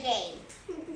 game.